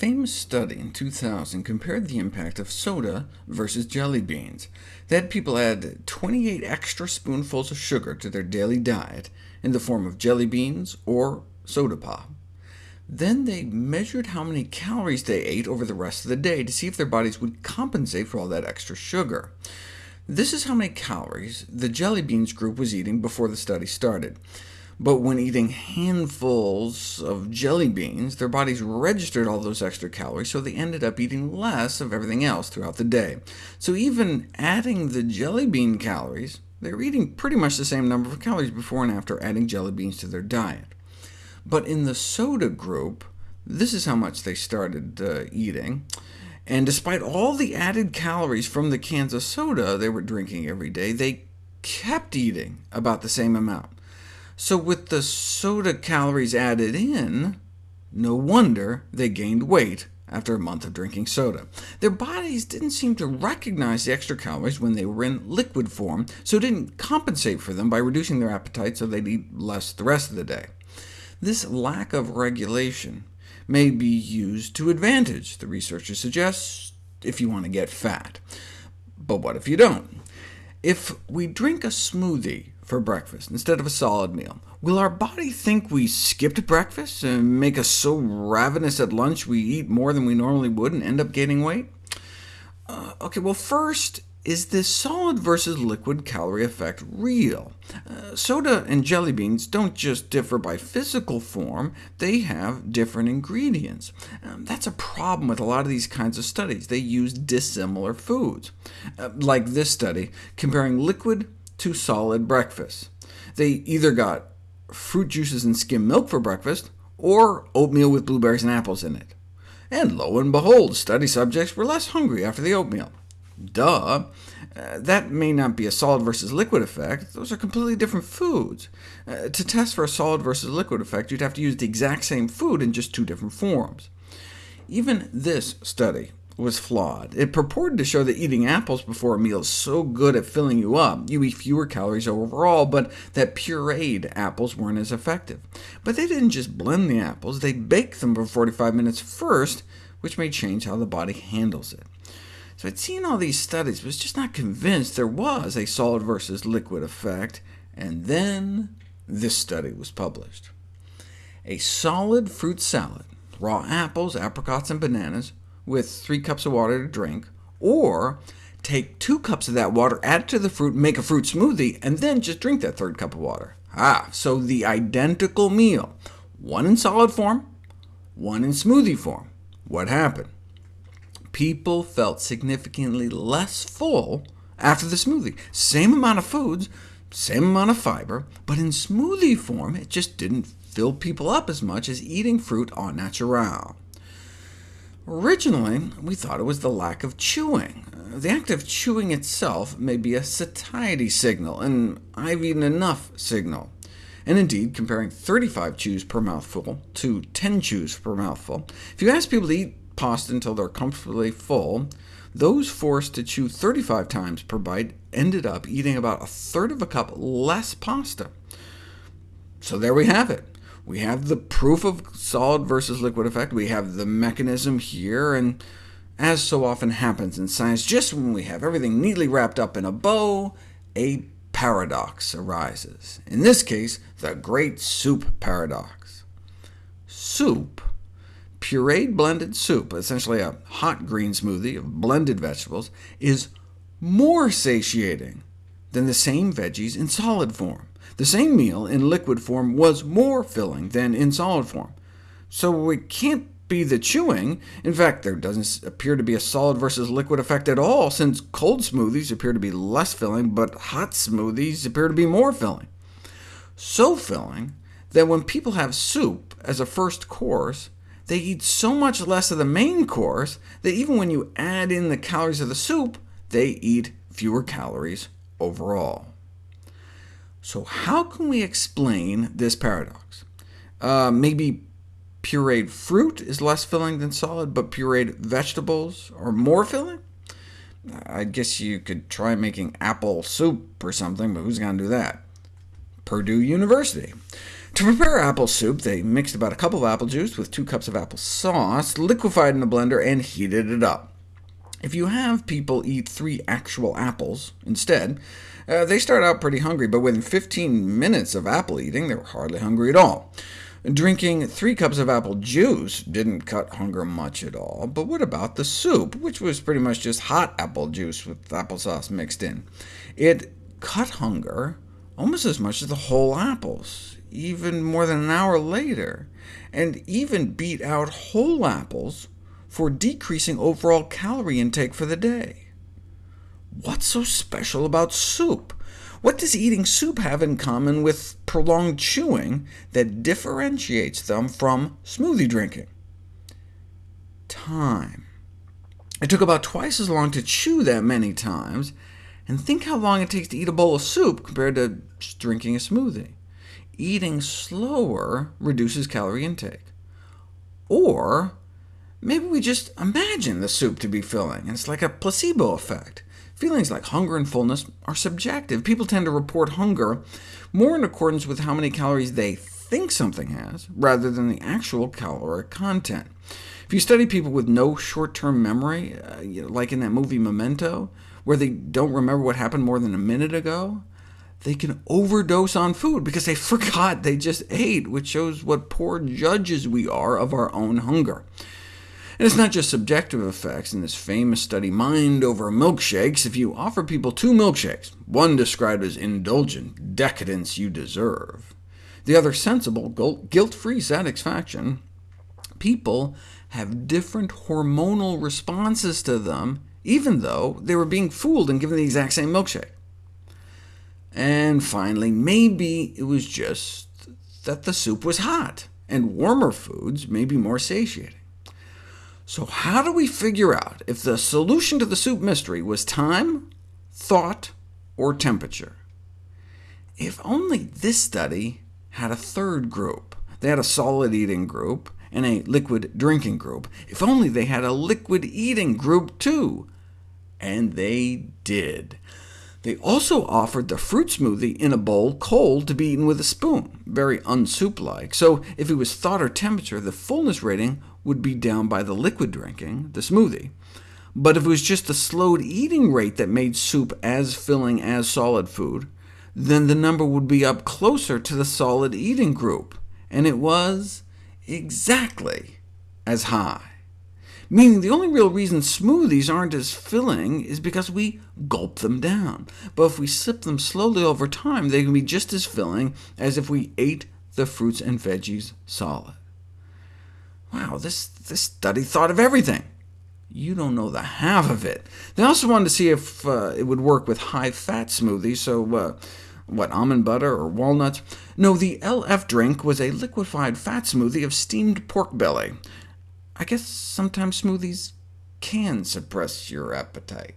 famous study in 2000 compared the impact of soda versus jelly beans. They had people add 28 extra spoonfuls of sugar to their daily diet in the form of jelly beans or soda pop. Then they measured how many calories they ate over the rest of the day to see if their bodies would compensate for all that extra sugar. This is how many calories the jelly beans group was eating before the study started but when eating handfuls of jelly beans, their bodies registered all those extra calories, so they ended up eating less of everything else throughout the day. So even adding the jelly bean calories, they were eating pretty much the same number of calories before and after adding jelly beans to their diet. But in the soda group, this is how much they started uh, eating. And despite all the added calories from the cans of soda they were drinking every day, they kept eating about the same amount. So with the soda calories added in, no wonder they gained weight after a month of drinking soda. Their bodies didn't seem to recognize the extra calories when they were in liquid form, so didn't compensate for them by reducing their appetite so they'd eat less the rest of the day. This lack of regulation may be used to advantage, the researchers suggest, if you want to get fat. But what if you don't? If we drink a smoothie for breakfast instead of a solid meal, will our body think we skipped breakfast and make us so ravenous at lunch we eat more than we normally would and end up gaining weight? Uh, OK, well first, is this solid versus liquid calorie effect real? Uh, soda and jelly beans don't just differ by physical form, they have different ingredients. Um, that's a problem with a lot of these kinds of studies. They use dissimilar foods, uh, like this study, comparing liquid to solid breakfast. They either got fruit juices and skim milk for breakfast, or oatmeal with blueberries and apples in it. And lo and behold, study subjects were less hungry after the oatmeal. Duh. Uh, that may not be a solid versus liquid effect. Those are completely different foods. Uh, to test for a solid versus liquid effect, you'd have to use the exact same food in just two different forms. Even this study was flawed. It purported to show that eating apples before a meal is so good at filling you up, you eat fewer calories overall, but that pureed apples weren't as effective. But they didn't just blend the apples, they baked them for 45 minutes first, which may change how the body handles it. So I'd seen all these studies, but was just not convinced there was a solid versus liquid effect, and then this study was published. A solid fruit salad, raw apples, apricots, and bananas, with 3 cups of water to drink, or take 2 cups of that water, add it to the fruit, make a fruit smoothie, and then just drink that third cup of water. Ah, so the identical meal, one in solid form, one in smoothie form. What happened? People felt significantly less full after the smoothie. Same amount of foods, same amount of fiber, but in smoothie form, it just didn't fill people up as much as eating fruit au naturel. Originally, we thought it was the lack of chewing. The act of chewing itself may be a satiety signal, an I've eaten enough signal. And indeed, comparing 35 chews per mouthful to 10 chews per mouthful, if you ask people to eat pasta until they're comfortably full, those forced to chew 35 times per bite ended up eating about a third of a cup less pasta. So there we have it. We have the proof of solid versus liquid effect, we have the mechanism here, and as so often happens in science, just when we have everything neatly wrapped up in a bow, a paradox arises. In this case, the great soup paradox. Soup, pureed blended soup, essentially a hot green smoothie of blended vegetables, is more satiating than the same veggies in solid form. The same meal in liquid form was more filling than in solid form. So it can't be the chewing. In fact, there doesn't appear to be a solid versus liquid effect at all, since cold smoothies appear to be less filling, but hot smoothies appear to be more filling. So filling that when people have soup as a first course, they eat so much less of the main course that even when you add in the calories of the soup, they eat fewer calories overall. So how can we explain this paradox? Uh, maybe pureed fruit is less filling than solid, but pureed vegetables are more filling? I guess you could try making apple soup or something, but who's going to do that? Purdue University. To prepare apple soup, they mixed about a cup of apple juice with 2 cups of apple sauce, liquefied in a blender, and heated it up. If you have people eat three actual apples instead, uh, they start out pretty hungry, but within 15 minutes of apple eating, they were hardly hungry at all. Drinking three cups of apple juice didn't cut hunger much at all, but what about the soup, which was pretty much just hot apple juice with applesauce mixed in? It cut hunger almost as much as the whole apples, even more than an hour later, and even beat out whole apples for decreasing overall calorie intake for the day. What's so special about soup? What does eating soup have in common with prolonged chewing that differentiates them from smoothie drinking? Time. It took about twice as long to chew that many times, and think how long it takes to eat a bowl of soup compared to drinking a smoothie. Eating slower reduces calorie intake. Or maybe we just imagine the soup to be filling, and it's like a placebo effect. Feelings like hunger and fullness are subjective. People tend to report hunger more in accordance with how many calories they think something has, rather than the actual caloric content. If you study people with no short-term memory, uh, you know, like in that movie Memento, where they don't remember what happened more than a minute ago, they can overdose on food because they forgot they just ate, which shows what poor judges we are of our own hunger. And it's not just subjective effects. In this famous study, Mind Over Milkshakes, if you offer people two milkshakes, one described as indulgent, decadence you deserve, the other sensible, guilt-free satisfaction, people have different hormonal responses to them, even though they were being fooled and given the exact same milkshake. And finally, maybe it was just that the soup was hot, and warmer foods may be more satiating. So how do we figure out if the solution to the soup mystery was time, thought, or temperature? If only this study had a third group. They had a solid eating group and a liquid drinking group. If only they had a liquid eating group too. And they did. They also offered the fruit smoothie in a bowl cold to be eaten with a spoon, very unsoup-like, so if it was thought or temperature, the fullness rating would be down by the liquid drinking, the smoothie. But if it was just the slowed eating rate that made soup as filling as solid food, then the number would be up closer to the solid eating group, and it was exactly as high. Meaning the only real reason smoothies aren't as filling is because we gulp them down. But if we sip them slowly over time, they can be just as filling as if we ate the fruits and veggies solid. Wow, this, this study thought of everything. You don't know the half of it. They also wanted to see if uh, it would work with high-fat smoothies, so uh, what, almond butter or walnuts? No, the LF drink was a liquefied fat smoothie of steamed pork belly. I guess sometimes smoothies can suppress your appetite.